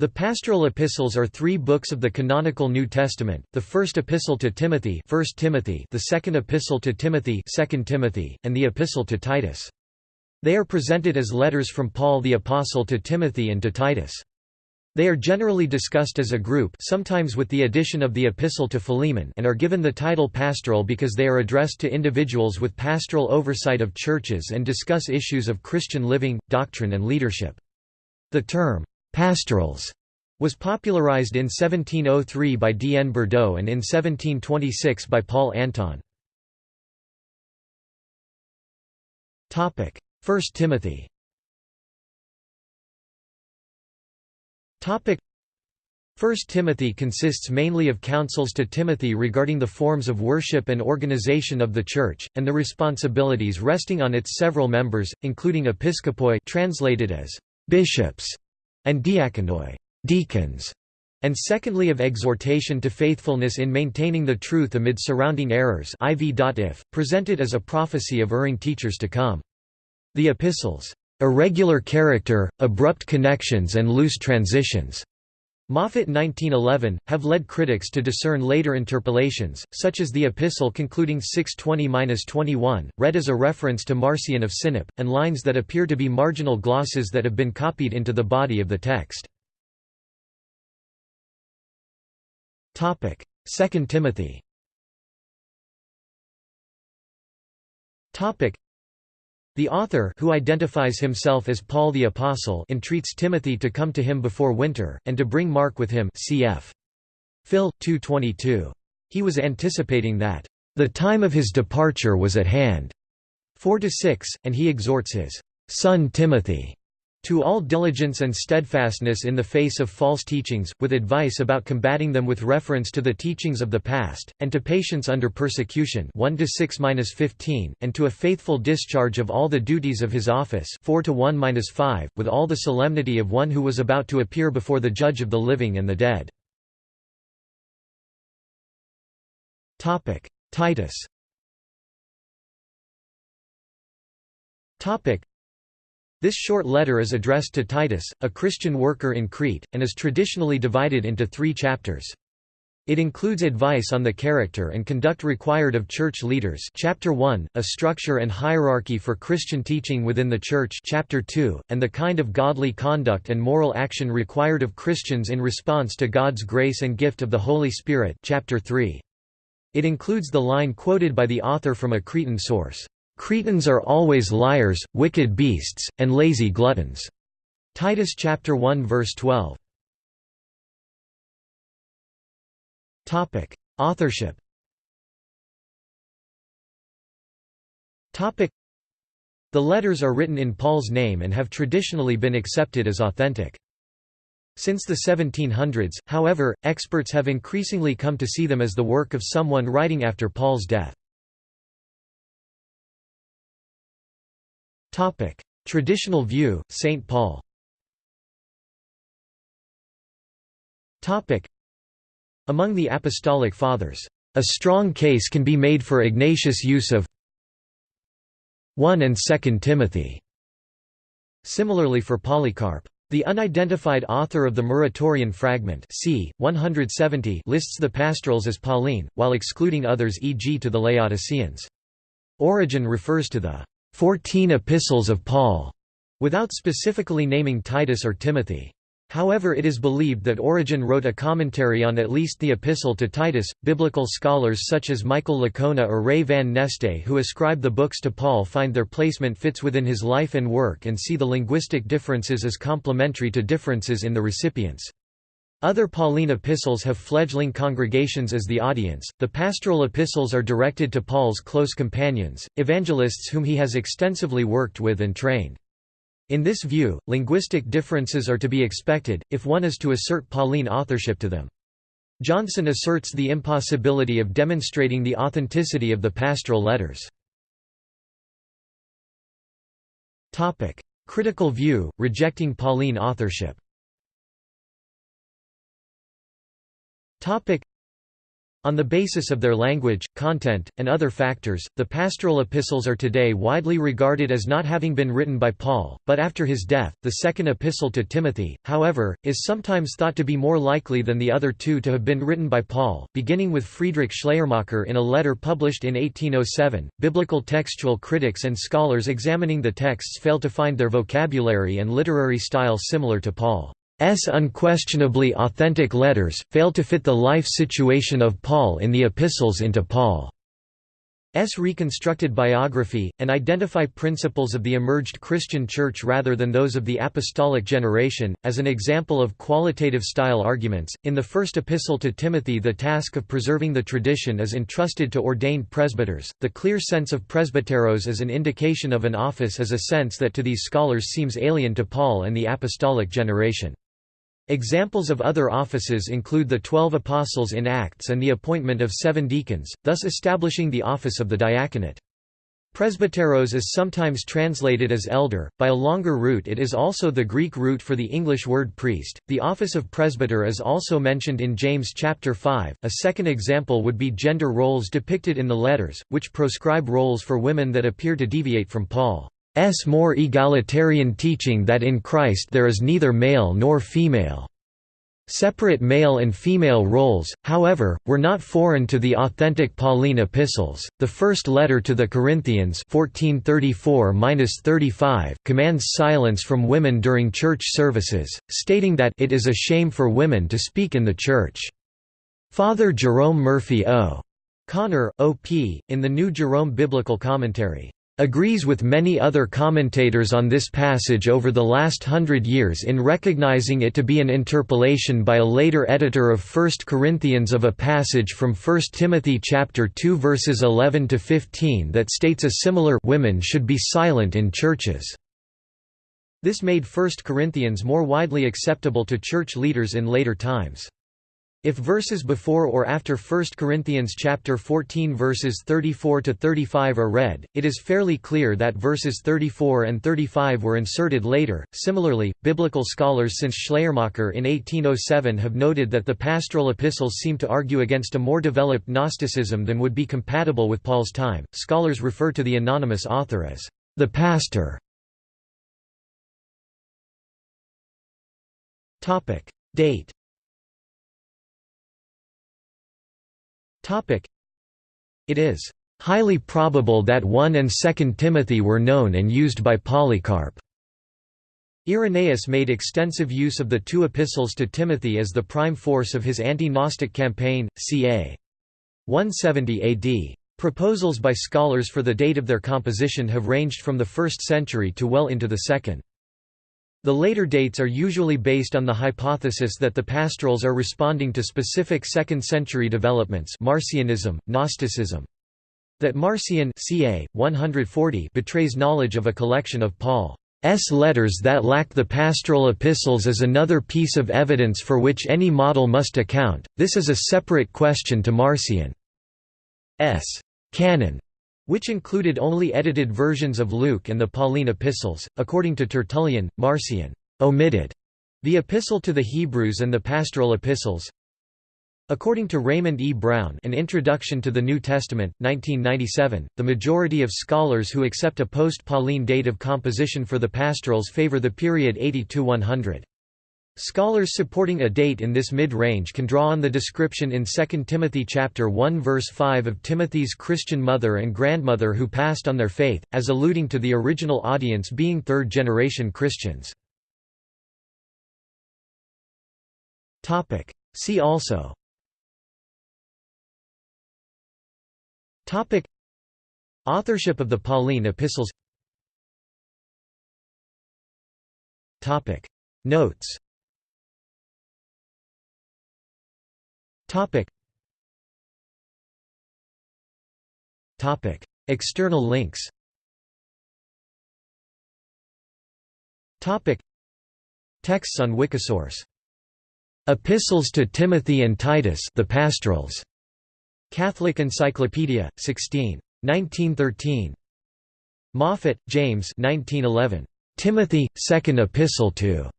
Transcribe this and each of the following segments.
The pastoral epistles are three books of the canonical New Testament, the first epistle to Timothy, 1 Timothy the second epistle to Timothy, 2 Timothy, and the epistle to Titus. They are presented as letters from Paul the Apostle to Timothy and to Titus. They are generally discussed as a group sometimes with the addition of the epistle to Philemon and are given the title pastoral because they are addressed to individuals with pastoral oversight of churches and discuss issues of Christian living, doctrine and leadership. The term, Pastorals was popularized in 1703 by D. N. Berdot and in 1726 by Paul Anton. 1 Timothy 1 Timothy consists mainly of counsels to Timothy regarding the forms of worship and organization of the Church, and the responsibilities resting on its several members, including episkopoi translated as bishops, and diakonoi deacons", and secondly of exhortation to faithfulness in maintaining the truth amid surrounding errors IV.if, presented as a prophecy of erring teachers to come. The epistles, "...irregular character, abrupt connections and loose transitions." Moffatt 1911, have led critics to discern later interpolations, such as the epistle concluding 620–21, read as a reference to Marcion of Sinope, and lines that appear to be marginal glosses that have been copied into the body of the text. 2 Timothy the author who identifies himself as Paul the Apostle entreats Timothy to come to him before winter, and to bring Mark with him cf. Phil. 222. He was anticipating that, "...the time of his departure was at hand." 4–6, and he exhorts his son Timothy to all diligence and steadfastness in the face of false teachings, with advice about combating them with reference to the teachings of the past, and to patience under persecution 1 6-15, and to a faithful discharge of all the duties of his office 4 1-5, with all the solemnity of one who was about to appear before the judge of the living and the dead. Titus this short letter is addressed to Titus, a Christian worker in Crete, and is traditionally divided into three chapters. It includes advice on the character and conduct required of church leaders chapter 1, a structure and hierarchy for Christian teaching within the church chapter 2, and the kind of godly conduct and moral action required of Christians in response to God's grace and gift of the Holy Spirit chapter 3. It includes the line quoted by the author from a Cretan source, Cretans are always liars, wicked beasts, and lazy gluttons. Titus chapter 1 verse 12. Topic: Authorship. Topic: The letters are written in Paul's name and have traditionally been accepted as authentic. Since the 1700s, however, experts have increasingly come to see them as the work of someone writing after Paul's death. Topic: Traditional view, St. Paul. Topic: Among the apostolic fathers, a strong case can be made for Ignatius' use of 1 and 2 Timothy. Similarly for Polycarp. The unidentified author of the Muratorian fragment c. 170 lists the pastorals as Pauline, while excluding others e.g. to the Laodiceans. Origen refers to the Fourteen Epistles of Paul, without specifically naming Titus or Timothy. However it is believed that Origen wrote a commentary on at least the epistle to Titus. Biblical scholars such as Michael Licona or Ray Van Neste who ascribe the books to Paul find their placement fits within his life and work and see the linguistic differences as complementary to differences in the recipients. Other Pauline epistles have fledgling congregations as the audience. The pastoral epistles are directed to Paul's close companions, evangelists whom he has extensively worked with and trained. In this view, linguistic differences are to be expected, if one is to assert Pauline authorship to them. Johnson asserts the impossibility of demonstrating the authenticity of the pastoral letters. Critical view, rejecting Pauline authorship On the basis of their language, content, and other factors, the pastoral epistles are today widely regarded as not having been written by Paul, but after his death, the second epistle to Timothy, however, is sometimes thought to be more likely than the other two to have been written by Paul, beginning with Friedrich Schleiermacher in a letter published in 1807. Biblical textual critics and scholars examining the texts fail to find their vocabulary and literary style similar to Paul. S unquestionably authentic letters, fail to fit the life situation of Paul in the epistles into Paul's reconstructed biography, and identify principles of the emerged Christian Church rather than those of the apostolic generation. As an example of qualitative style arguments, in the first epistle to Timothy, the task of preserving the tradition is entrusted to ordained presbyters. The clear sense of presbyteros as an indication of an office is a sense that to these scholars seems alien to Paul and the apostolic generation. Examples of other offices include the Twelve Apostles in Acts and the appointment of seven deacons, thus establishing the office of the diaconate. Presbyteros is sometimes translated as elder, by a longer root it is also the Greek root for the English word priest. The office of presbyter is also mentioned in James chapter 5. A second example would be gender roles depicted in the letters, which proscribe roles for women that appear to deviate from Paul. S more egalitarian teaching that in Christ there is neither male nor female. Separate male and female roles, however, were not foreign to the authentic Pauline epistles. The first letter to the Corinthians 1434-35 commands silence from women during church services, stating that it is a shame for women to speak in the church. Father Jerome Murphy O. Connor, O.P., in the New Jerome Biblical Commentary, agrees with many other commentators on this passage over the last hundred years in recognizing it to be an interpolation by a later editor of 1 Corinthians of a passage from 1 Timothy chapter 2 verses 11 to 15 that states a similar women should be silent in churches. This made 1 Corinthians more widely acceptable to church leaders in later times. If verses before or after 1 Corinthians chapter 14 verses 34 to 35 are read, it is fairly clear that verses 34 and 35 were inserted later. Similarly, biblical scholars since Schleiermacher in 1807 have noted that the pastoral epistles seem to argue against a more developed Gnosticism than would be compatible with Paul's time. Scholars refer to the anonymous author as the pastor. Topic: Date It is highly probable that 1 and 2 Timothy were known and used by Polycarp. Irenaeus made extensive use of the two epistles to Timothy as the prime force of his anti-Gnostic campaign, ca. 170 AD. Proposals by scholars for the date of their composition have ranged from the 1st century to well into the 2nd. The later dates are usually based on the hypothesis that the pastorals are responding to specific 2nd-century developments Marcionism, Gnosticism. That Marcion ca. 140 betrays knowledge of a collection of Paul's letters that lack the pastoral epistles is another piece of evidence for which any model must account, this is a separate question to Marcion's canon which included only edited versions of Luke and the Pauline epistles. According to Tertullian, Marcion omitted the Epistle to the Hebrews and the Pastoral Epistles. According to Raymond E. Brown An Introduction to the New Testament, 1997, the majority of scholars who accept a post-Pauline date of composition for the pastorals favor the period 80–100. Scholars supporting a date in this mid-range can draw on the description in 2 Timothy chapter 1 verse 5 of Timothy's Christian mother and grandmother who passed on their faith, as alluding to the original audience being third-generation Christians. See also. Topic. Authorship of the Pauline epistles. Topic. Notes Topic. Topic. External links Topic. Texts on Wikisource Epistles to Timothy and Titus the Pastorals. Catholic Encyclopedia, 16. 1913. Moffatt James 1911. Timothy, Second Epistle to.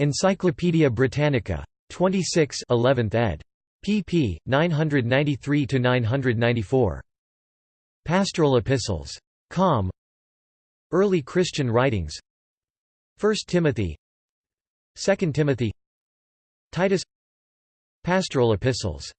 Encyclopædia Britannica. 26 11th ed pp. 993–994. Pastoral Epistles. Com. Early Christian Writings 1 Timothy 2 Timothy Titus Pastoral Epistles